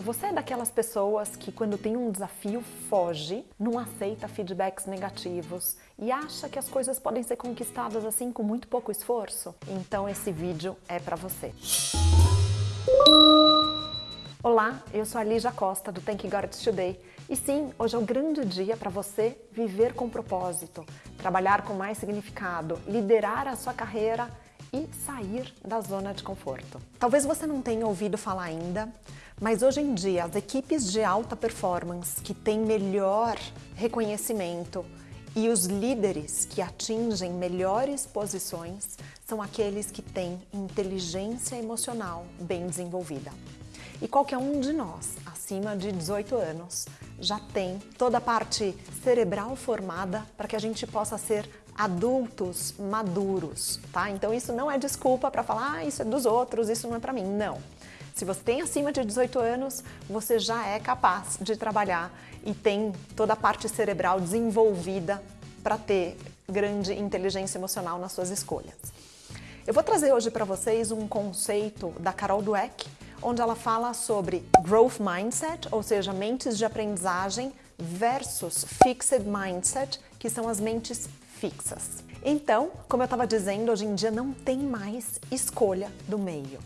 Você é daquelas pessoas que quando tem um desafio foge, não aceita feedbacks negativos e acha que as coisas podem ser conquistadas assim com muito pouco esforço? Então esse vídeo é para você. Olá, eu sou a Lígia Costa do Thank God It's Today e sim, hoje é um grande dia para você viver com propósito, trabalhar com mais significado, liderar a sua carreira e sair da zona de conforto. Talvez você não tenha ouvido falar ainda, mas hoje em dia as equipes de alta performance que têm melhor reconhecimento e os líderes que atingem melhores posições são aqueles que têm inteligência emocional bem desenvolvida. E qualquer um de nós, acima de 18 anos, já tem toda a parte cerebral formada para que a gente possa ser adultos maduros, tá? Então isso não é desculpa para falar, ah, isso é dos outros, isso não é para mim. Não. Se você tem acima de 18 anos, você já é capaz de trabalhar e tem toda a parte cerebral desenvolvida para ter grande inteligência emocional nas suas escolhas. Eu vou trazer hoje para vocês um conceito da Carol Dweck, onde ela fala sobre growth mindset, ou seja, mentes de aprendizagem versus fixed mindset, que são as mentes fixas. Então, como eu estava dizendo, hoje em dia não tem mais escolha do meio,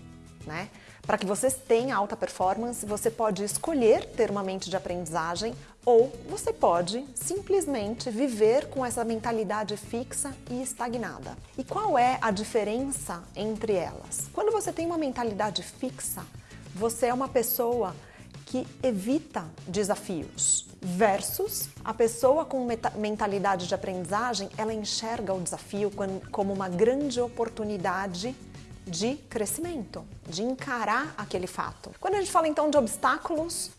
né? Para que vocês tenham alta performance, você pode escolher ter uma mente de aprendizagem ou você pode simplesmente viver com essa mentalidade fixa e estagnada. E qual é a diferença entre elas? Quando você tem uma mentalidade fixa, você é uma pessoa que evita desafios versus a pessoa com mentalidade de aprendizagem, ela enxerga o desafio como uma grande oportunidade de crescimento, de encarar aquele fato. Quando a gente fala então de obstáculos,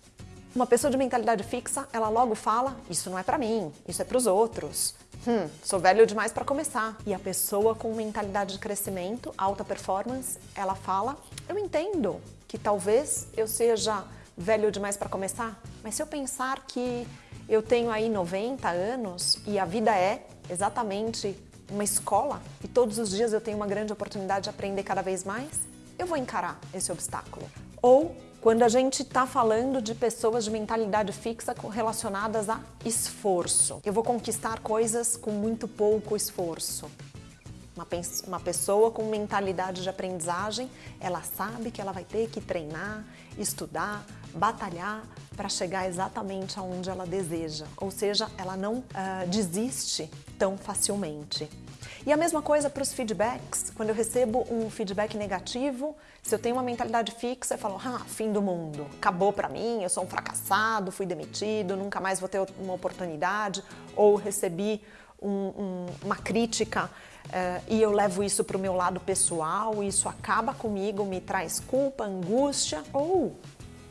uma pessoa de mentalidade fixa, ela logo fala, isso não é para mim, isso é para os outros. Hum, sou velho demais para começar. E a pessoa com mentalidade de crescimento, alta performance, ela fala, eu entendo que talvez eu seja velho demais para começar, mas se eu pensar que eu tenho aí 90 anos e a vida é exatamente uma escola e todos os dias eu tenho uma grande oportunidade de aprender cada vez mais, eu vou encarar esse obstáculo. Ou quando a gente está falando de pessoas de mentalidade fixa relacionadas a esforço. Eu vou conquistar coisas com muito pouco esforço. Uma, uma pessoa com mentalidade de aprendizagem, ela sabe que ela vai ter que treinar, estudar, batalhar para chegar exatamente aonde ela deseja. Ou seja, ela não uh, desiste tão facilmente. E a mesma coisa para os feedbacks. Quando eu recebo um feedback negativo, se eu tenho uma mentalidade fixa, eu falo, ah, fim do mundo, acabou para mim, eu sou um fracassado, fui demitido, nunca mais vou ter uma oportunidade, ou recebi um, um, uma crítica uh, e eu levo isso para o meu lado pessoal, isso acaba comigo, me traz culpa, angústia, ou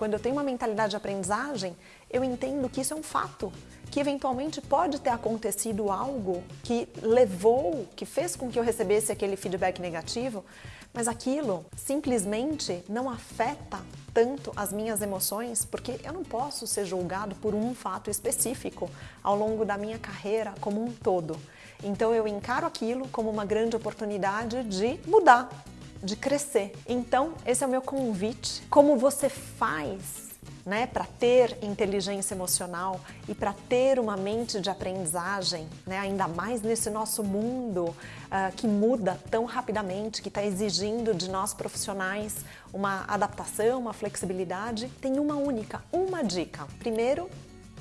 quando eu tenho uma mentalidade de aprendizagem, eu entendo que isso é um fato, que eventualmente pode ter acontecido algo que levou, que fez com que eu recebesse aquele feedback negativo, mas aquilo simplesmente não afeta tanto as minhas emoções, porque eu não posso ser julgado por um fato específico ao longo da minha carreira como um todo. Então eu encaro aquilo como uma grande oportunidade de mudar, de crescer. Então, esse é o meu convite. Como você faz né, para ter inteligência emocional e para ter uma mente de aprendizagem, né, ainda mais nesse nosso mundo uh, que muda tão rapidamente, que está exigindo de nós profissionais uma adaptação, uma flexibilidade, tem uma única, uma dica. Primeiro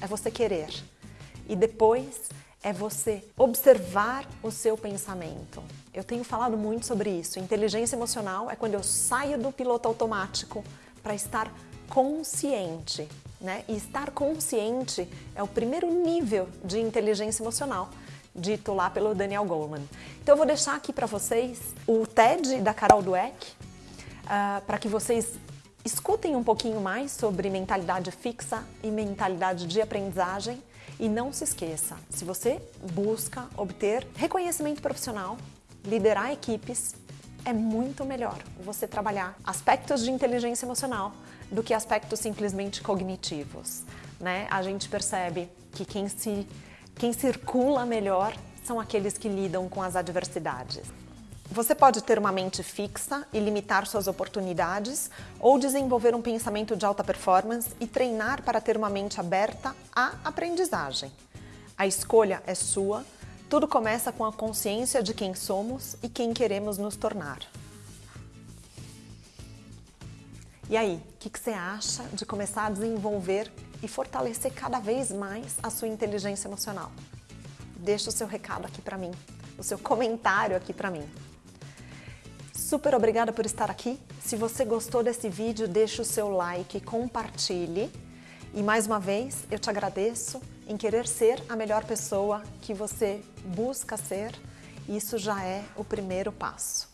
é você querer e depois é você observar o seu pensamento. Eu tenho falado muito sobre isso. Inteligência emocional é quando eu saio do piloto automático para estar consciente. Né? E estar consciente é o primeiro nível de inteligência emocional, dito lá pelo Daniel Goleman. Então eu vou deixar aqui para vocês o TED da Carol Dweck, uh, para que vocês escutem um pouquinho mais sobre mentalidade fixa e mentalidade de aprendizagem. E não se esqueça, se você busca obter reconhecimento profissional, liderar equipes, é muito melhor você trabalhar aspectos de inteligência emocional do que aspectos simplesmente cognitivos. Né? A gente percebe que quem, se, quem circula melhor são aqueles que lidam com as adversidades. Você pode ter uma mente fixa e limitar suas oportunidades, ou desenvolver um pensamento de alta performance e treinar para ter uma mente aberta à aprendizagem. A escolha é sua, tudo começa com a consciência de quem somos e quem queremos nos tornar. E aí, o que, que, você acha de começar a desenvolver e fortalecer cada vez mais a sua inteligência emocional? Deixa o seu recado aqui para mim, o seu comentário aqui para mim. Super obrigada por estar aqui. Se você gostou desse vídeo, deixa o seu like, compartilhe. E mais uma vez, eu te agradeço em querer ser a melhor pessoa que você busca ser. Isso já é o primeiro passo.